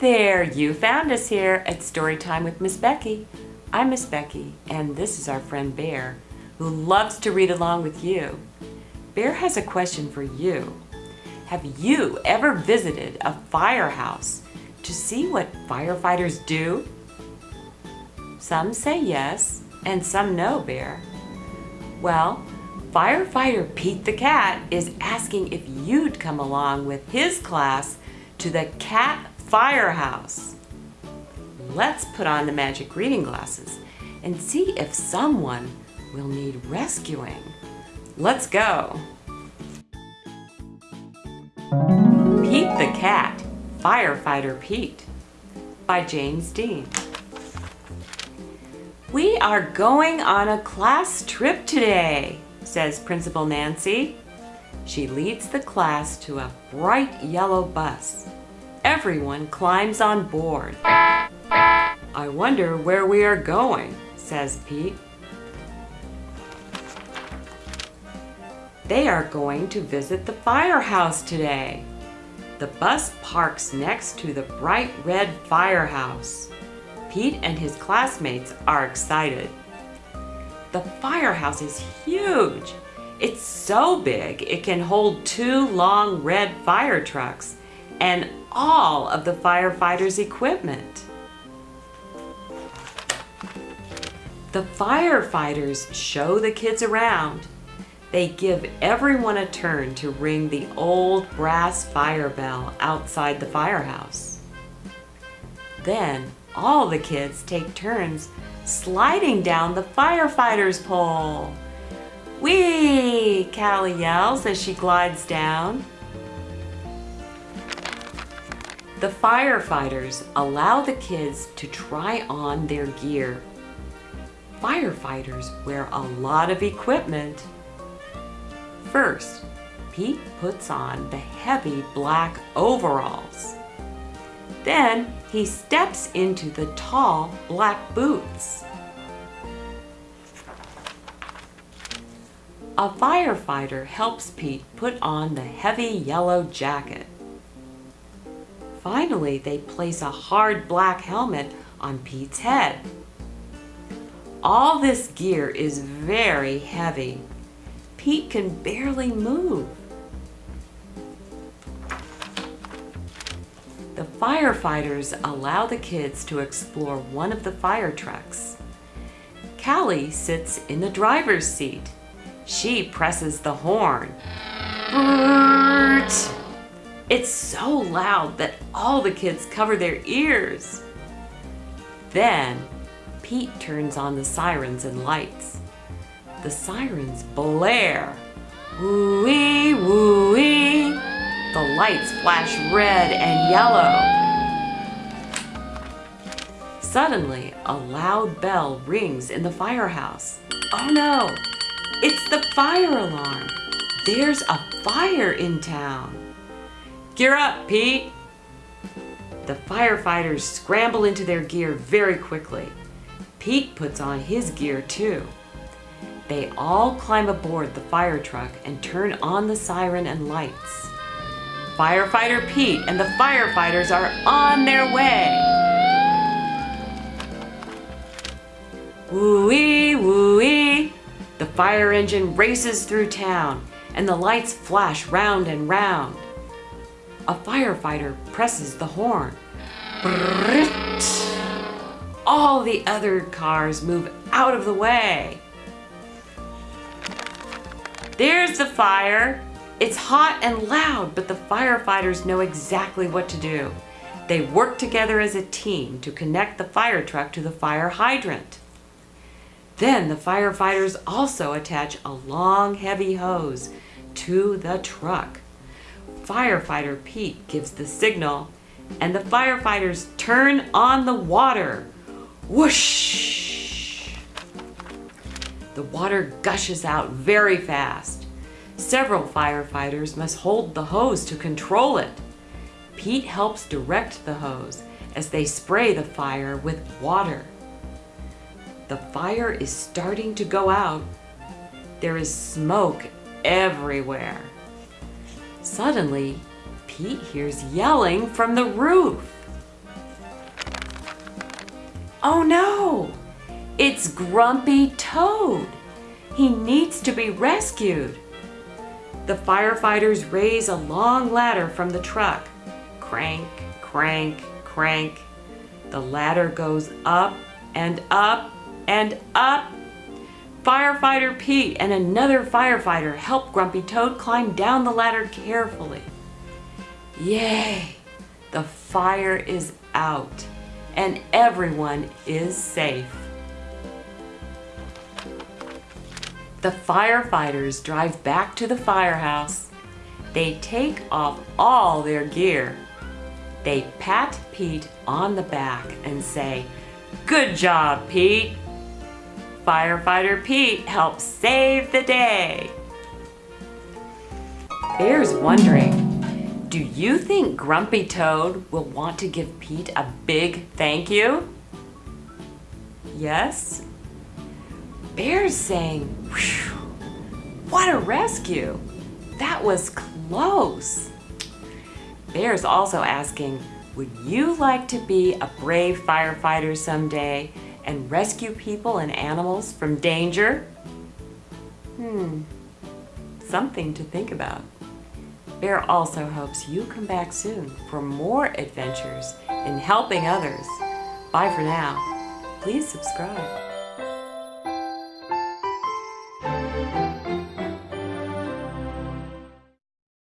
there, you found us here at Storytime with Miss Becky. I'm Miss Becky, and this is our friend Bear, who loves to read along with you. Bear has a question for you. Have you ever visited a firehouse to see what firefighters do? Some say yes, and some no, Bear. Well, firefighter Pete the Cat is asking if you'd come along with his class to the Cat Firehouse. Let's put on the magic reading glasses and see if someone will need rescuing. Let's go. Pete the Cat, Firefighter Pete by James Dean. We are going on a class trip today, says Principal Nancy. She leads the class to a bright yellow bus. Everyone climbs on board. I wonder where we are going, says Pete. They are going to visit the firehouse today. The bus parks next to the bright red firehouse. Pete and his classmates are excited. The firehouse is huge. It's so big it can hold two long red fire trucks and all of the firefighters' equipment. The firefighters show the kids around. They give everyone a turn to ring the old brass fire bell outside the firehouse. Then all the kids take turns sliding down the firefighter's pole. Whee! Callie yells as she glides down. The firefighters allow the kids to try on their gear. Firefighters wear a lot of equipment. First, Pete puts on the heavy black overalls. Then he steps into the tall black boots. A firefighter helps Pete put on the heavy yellow jacket. Finally, they place a hard black helmet on Pete's head. All this gear is very heavy. Pete can barely move. The firefighters allow the kids to explore one of the fire trucks. Callie sits in the driver's seat. She presses the horn. It's so loud that all the kids cover their ears. Then Pete turns on the sirens and lights. The sirens blare. Woo-wee, woo-wee. The lights flash red and yellow. Suddenly, a loud bell rings in the firehouse. Oh no, it's the fire alarm. There's a fire in town. Gear up, Pete. The firefighters scramble into their gear very quickly. Pete puts on his gear too. They all climb aboard the fire truck and turn on the siren and lights. Firefighter Pete and the firefighters are on their way. Woo-wee, woo-wee. The fire engine races through town and the lights flash round and round. A firefighter presses the horn. All the other cars move out of the way. There's the fire. It's hot and loud, but the firefighters know exactly what to do. They work together as a team to connect the fire truck to the fire hydrant. Then the firefighters also attach a long heavy hose to the truck. Firefighter Pete gives the signal and the firefighters turn on the water. Whoosh! The water gushes out very fast. Several firefighters must hold the hose to control it. Pete helps direct the hose as they spray the fire with water. The fire is starting to go out. There is smoke everywhere. Suddenly, Pete hears yelling from the roof. Oh no! It's Grumpy Toad! He needs to be rescued! The firefighters raise a long ladder from the truck. Crank, crank, crank. The ladder goes up and up and up. Firefighter Pete and another firefighter help Grumpy Toad climb down the ladder carefully. Yay! The fire is out and everyone is safe. The firefighters drive back to the firehouse. They take off all their gear. They pat Pete on the back and say, Good job, Pete. Firefighter Pete helps save the day. Bear's wondering, do you think Grumpy Toad will want to give Pete a big thank you? Yes? Bear's saying, what a rescue. That was close. Bear's also asking, would you like to be a brave firefighter someday and rescue people and animals from danger? Hmm, something to think about. Bear also hopes you come back soon for more adventures in helping others. Bye for now. Please subscribe.